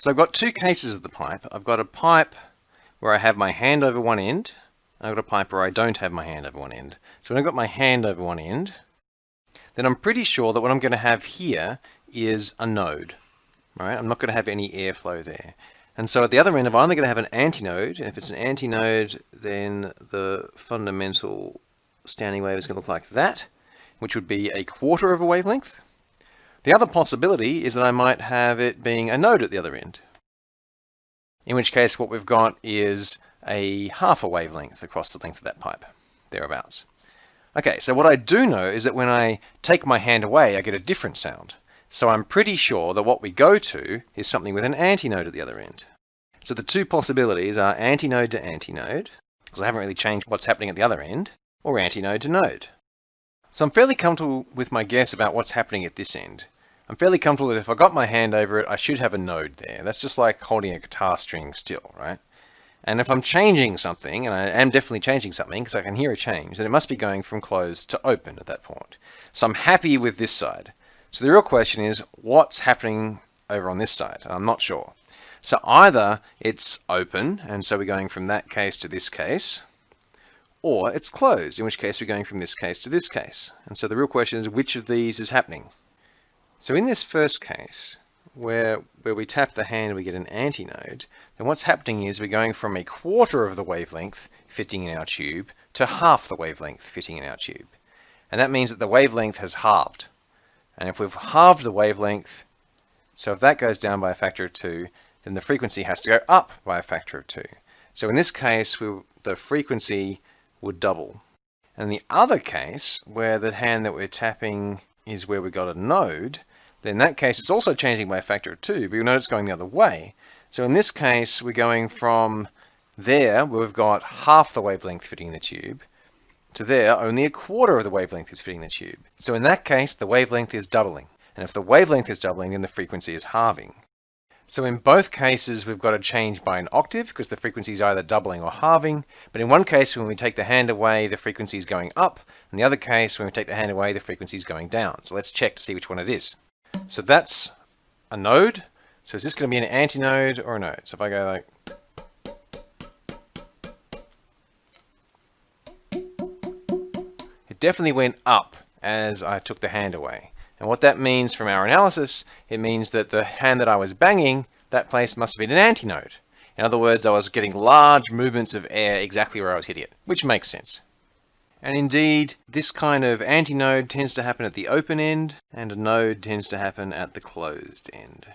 So I've got two cases of the pipe. I've got a pipe where I have my hand over one end. I've got a pipe where I don't have my hand over one end. So when I've got my hand over one end, then I'm pretty sure that what I'm going to have here is a node. Right? I'm not going to have any airflow there. And so at the other end, I'm only going to have an antinode. And if it's an antinode, then the fundamental standing wave is going to look like that, which would be a quarter of a wavelength. The other possibility is that I might have it being a node at the other end, in which case what we've got is a half a wavelength across the length of that pipe, thereabouts. Okay, so what I do know is that when I take my hand away, I get a different sound. So I'm pretty sure that what we go to is something with an antinode at the other end. So the two possibilities are antinode to antinode, because I haven't really changed what's happening at the other end, or antinode to node. So I'm fairly comfortable with my guess about what's happening at this end. I'm fairly comfortable that if I got my hand over it, I should have a node there. That's just like holding a guitar string still, right? And if I'm changing something, and I am definitely changing something because I can hear a change, then it must be going from closed to open at that point. So I'm happy with this side. So the real question is, what's happening over on this side? I'm not sure. So either it's open, and so we're going from that case to this case, or it's closed, in which case we're going from this case to this case. And so the real question is which of these is happening? So in this first case, where, where we tap the hand we get an antinode, then what's happening is we're going from a quarter of the wavelength fitting in our tube to half the wavelength fitting in our tube. And that means that the wavelength has halved. And if we've halved the wavelength, so if that goes down by a factor of 2, then the frequency has to go up by a factor of 2. So in this case, we, the frequency would double. And the other case, where the hand that we're tapping is where we got a node, then in that case it's also changing by a factor of 2, but you'll note it's going the other way. So in this case, we're going from there, where we've got half the wavelength fitting in the tube, to there, only a quarter of the wavelength is fitting the tube. So in that case, the wavelength is doubling. And if the wavelength is doubling, then the frequency is halving. So in both cases, we've got a change by an octave because the frequency is either doubling or halving. But in one case, when we take the hand away, the frequency is going up. In the other case, when we take the hand away, the frequency is going down. So let's check to see which one it is. So that's a node. So is this going to be an antinode or a node? So if I go like... It definitely went up as I took the hand away. And what that means from our analysis, it means that the hand that I was banging, that place must have been an antinode. In other words, I was getting large movements of air exactly where I was hitting it, which makes sense. And indeed, this kind of antinode tends to happen at the open end, and a node tends to happen at the closed end.